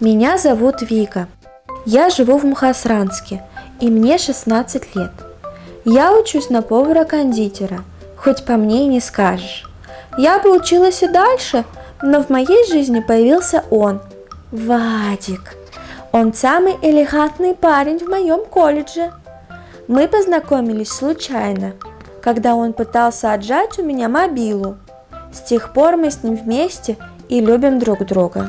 Меня зовут Вика. Я живу в Мухасранске, и мне 16 лет. Я учусь на повара-кондитера, хоть по мне и не скажешь. Я бы училась и дальше, но в моей жизни появился он, Вадик. Он самый элегантный парень в моем колледже. Мы познакомились случайно, когда он пытался отжать у меня мобилу. С тех пор мы с ним вместе и любим друг друга.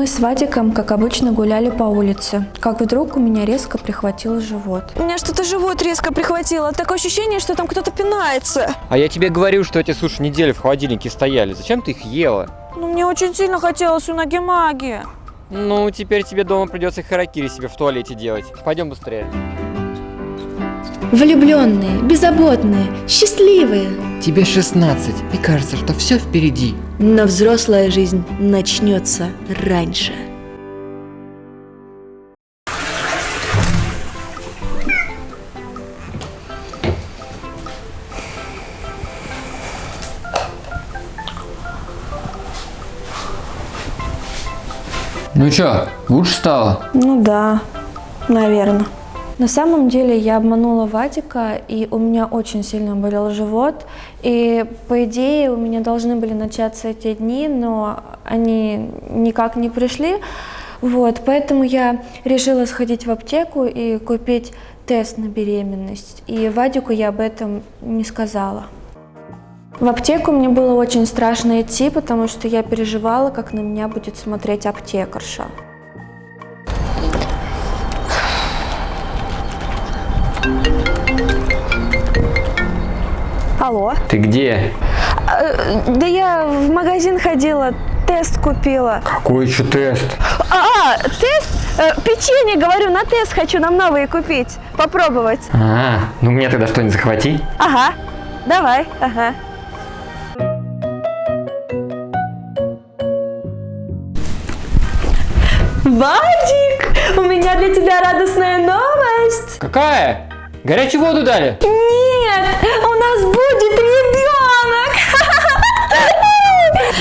Мы с Вадиком, как обычно, гуляли по улице, как вдруг у меня резко прихватил живот. У меня что-то живот резко прихватило. Такое ощущение, что там кто-то пинается. А я тебе говорю, что эти суши неделю в холодильнике стояли. Зачем ты их ела? Ну, мне очень сильно хотелось у Наги-Маги. Ну, теперь тебе дома придется харакири себе в туалете делать. Пойдем быстрее. Влюбленные, беззаботные, счастливые. Тебе 16, и кажется, что все впереди. Но взрослая жизнь начнется раньше. Ну чё, лучше стало? Ну да, наверное. На самом деле я обманула Вадика, и у меня очень сильно болел живот. И по идее у меня должны были начаться эти дни, но они никак не пришли. Вот, поэтому я решила сходить в аптеку и купить тест на беременность. И Вадику я об этом не сказала. В аптеку мне было очень страшно идти, потому что я переживала, как на меня будет смотреть аптекарша. Алло. Ты где? А, да я в магазин ходила, тест купила. Какой еще тест? А, тест? Э, Печенье, говорю, на тест хочу нам новые купить. Попробовать. А, ну мне тогда что-нибудь захвати. Ага. Давай, ага. Вадик, у меня для тебя радостная новость. Какая? Горячую воду дали?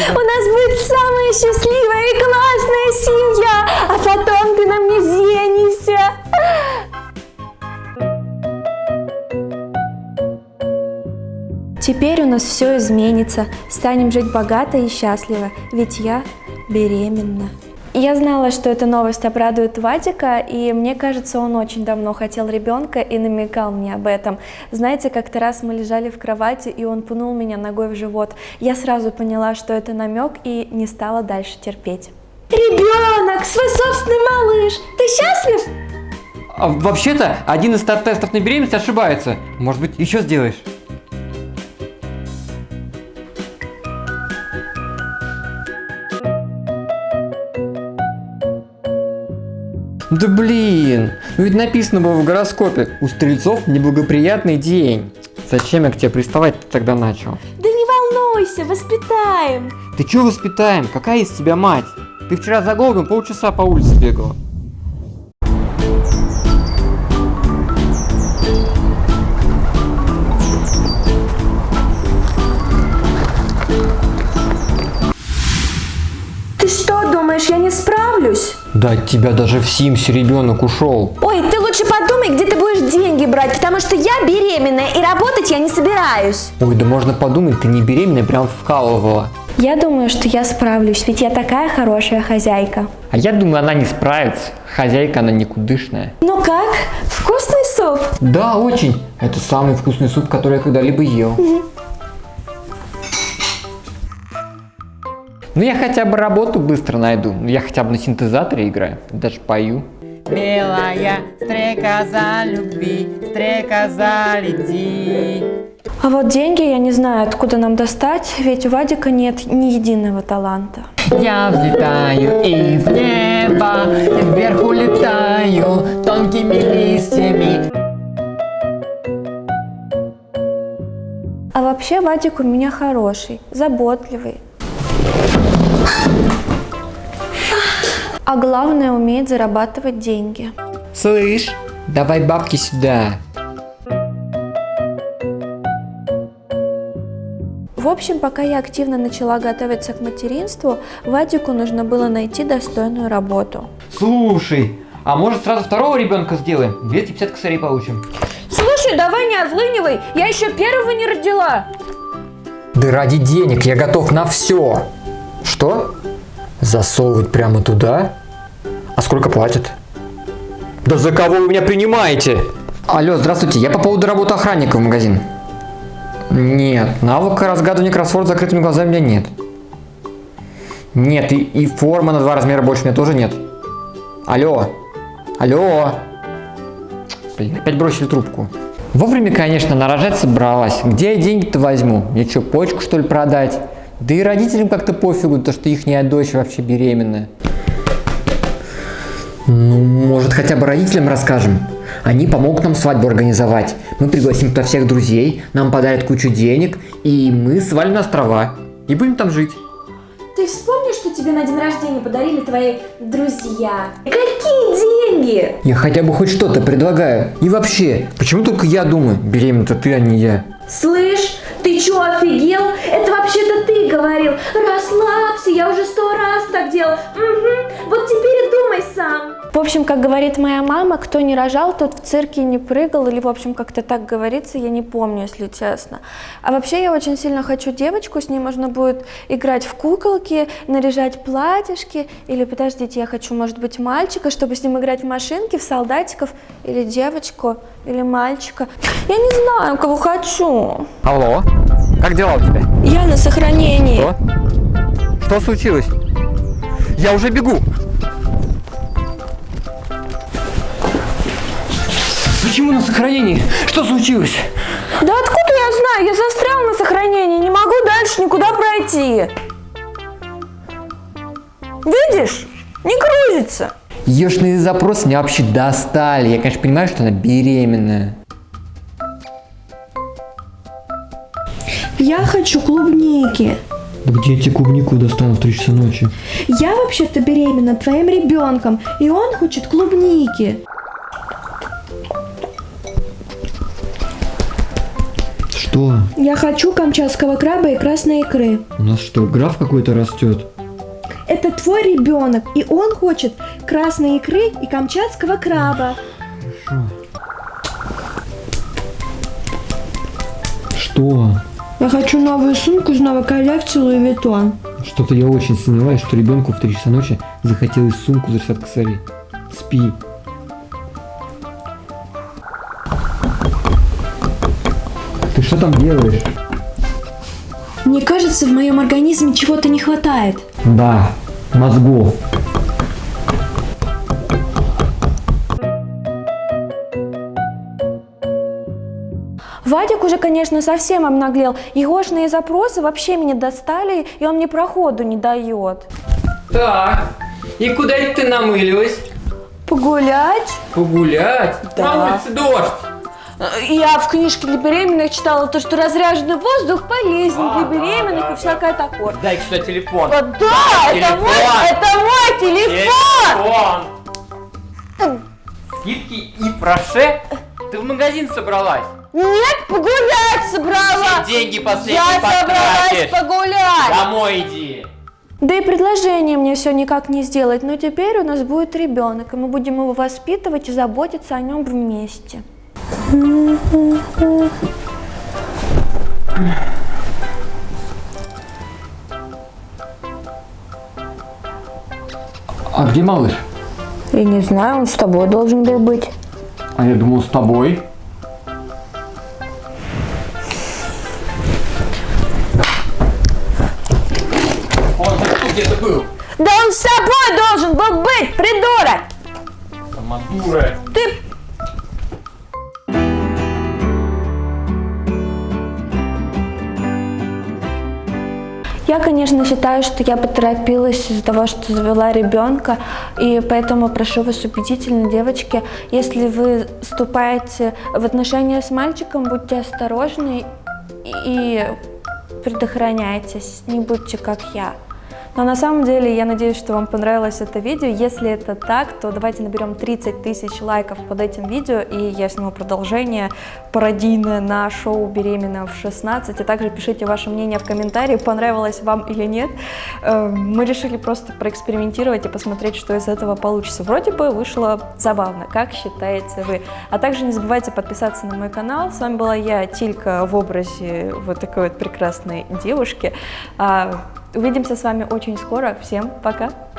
У нас будет самая счастливая и классная семья, а потом ты на мне женишься. Теперь у нас все изменится, станем жить богато и счастливо, ведь я беременна. Я знала, что эта новость обрадует Вадика, и мне кажется, он очень давно хотел ребенка и намекал мне об этом. Знаете, как-то раз мы лежали в кровати, и он пнул меня ногой в живот. Я сразу поняла, что это намек, и не стала дальше терпеть. Ребенок, свой собственный малыш, ты счастлив? А, Вообще-то, один из тестов на беременность ошибается. Может быть, еще сделаешь? Да блин, ну ведь написано было в гороскопе, у стрельцов неблагоприятный день. Зачем я к тебе приставать тогда начал? Да не волнуйся, воспитаем. Ты чё воспитаем? Какая из тебя мать? Ты вчера за голодом полчаса по улице бегала. Да от тебя даже в Симсе ребенок ушел. Ой, ты лучше подумай, где ты будешь деньги брать, потому что я беременная и работать я не собираюсь. Ой, да можно подумать, ты не беременная, прям вкалывала. Я думаю, что я справлюсь, ведь я такая хорошая хозяйка. А я думаю, она не справится. Хозяйка она никудышная. Ну как? Вкусный суп? Да, очень. Это самый вкусный суп, который я когда-либо ел. Ну я хотя бы работу быстро найду. Я хотя бы на синтезаторе играю. Даже пою. Белая стрекоза любви, стрекоза лети. А вот деньги я не знаю, откуда нам достать, ведь у Вадика нет ни единого таланта. Я взлетаю из неба, вверх улетаю тонкими листьями. А вообще Вадик у меня хороший, заботливый. А главное, умеет зарабатывать деньги. Слышь, давай бабки сюда. В общем, пока я активно начала готовиться к материнству, Вадику нужно было найти достойную работу. Слушай, а может сразу второго ребенка сделаем? 250 косарей получим. Слушай, давай не отлынивай, я еще первого не родила. Да ради денег я готов на все. Что? Засовывать прямо туда? А сколько платят? Да за кого вы меня принимаете? Алло, здравствуйте, я по поводу работы охранника в магазин. Нет, навыка разгадывания кроссворд закрытыми глазами у меня нет. Нет, и, и форма на два размера больше у меня тоже нет. Алло, алло. Блин, опять бросили трубку. Вовремя, конечно, нарожать собралась. Где я деньги-то возьму? Мне что, почку что ли продать? Да и родителям как-то пофигу, то что их дочь вообще беременная. Ну, может, хотя бы родителям расскажем? Они помогут нам свадьбу организовать. Мы пригласим туда всех друзей, нам подарят кучу денег, и мы свалим на острова. И будем там жить. Ты вспомни, что тебе на день рождения подарили твои друзья? Какие деньги? Я хотя бы хоть что-то предлагаю. И вообще, почему только я думаю, беременна-то ты, а не я? Слышь, ты чё, офигел? Это вообще-то ты говорил. Расслабься, я уже сто раз так делал. Угу, вот теперь и думай сам. В общем, как говорит моя мама, кто не рожал, тот в цирке не прыгал, или, в общем, как-то так говорится, я не помню, если честно. А вообще, я очень сильно хочу девочку, с ней можно будет играть в куколки, наряжать платьишки, или, подождите, я хочу, может быть, мальчика, чтобы с ним играть в машинки, в солдатиков, или девочку, или мальчика. Я не знаю, кого хочу. Алло, как дела у тебя? Я на сохранении. Что? Что случилось? Я уже бегу. Почему на сохранении? Что случилось? Да откуда я знаю? Я застрял на сохранении, не могу дальше никуда пройти. Видишь? Не грузится. Ешные запросы меня вообще достали. Я, конечно, понимаю, что она беременная. Я хочу клубники. Да где я тебе клубнику достану в 3 часа ночи? Я вообще-то беременна твоим ребенком, и он хочет клубники. Что? Я хочу камчатского краба и красной икры. У нас что, граф какой-то растет? Это твой ребенок, и он хочет красной икры и камчатского краба. Что? Я хочу новую сумку из новой коллекции Louis Vuitton. Что-то я очень сомневаюсь, что ребенку в 3 часа ночи захотелось сумку за 60 косарей. Спи. Ты что там делаешь? Мне кажется, в моем организме чего-то не хватает. Да, мозгов. Вадик уже, конечно, совсем обнаглел. Егошные запросы вообще меня достали, и он мне проходу не дает. Так, и куда это ты намылилась? Погулять? Погулять? Да. На улице дождь. Я в книжке для беременных читала то, что разряженный воздух полезен А, для да, беременных да, и всякое такое. Дай сюда телефон. Да, это телефон. мой, это мой телефон! Телефон. Скидки и проше? Ты в магазин собралась? Нет, погулять собрала! Все деньги последние Я собралась потратишь. погулять! Домой иди. Да и предложение мне все никак не сделать, но теперь у нас будет ребенок, и мы будем его воспитывать и заботиться о нем вместе. А где малыш? Я не знаю, он с тобой должен был быть. А я думал с тобой. Он тут где-то был. Да он с тобой должен был быть, придурок! Сама дура. Ты Я, конечно, считаю, что я поторопилась из-за того, что завела ребенка, и поэтому прошу вас убедительно, девочки, если вы вступаете в отношения с мальчиком, будьте осторожны и предохраняйтесь, не будьте как я. Но на самом деле я надеюсь, что вам понравилось это видео. Если это так, то давайте наберем 30 тысяч лайков под этим видео, и я сниму продолжение пародийное на шоу «Беременна в 16». И также пишите ваше мнение в комментарии, понравилось вам или нет. Э, Мы решили просто проэкспериментировать и посмотреть, что из этого получится. Вроде бы вышло забавно, как считаете вы? А также не забывайте подписаться на мой канал. С вами была я, Тилька, в образе вот такой вот прекрасной девушки. Увидимся с вами очень скоро. Всем пока!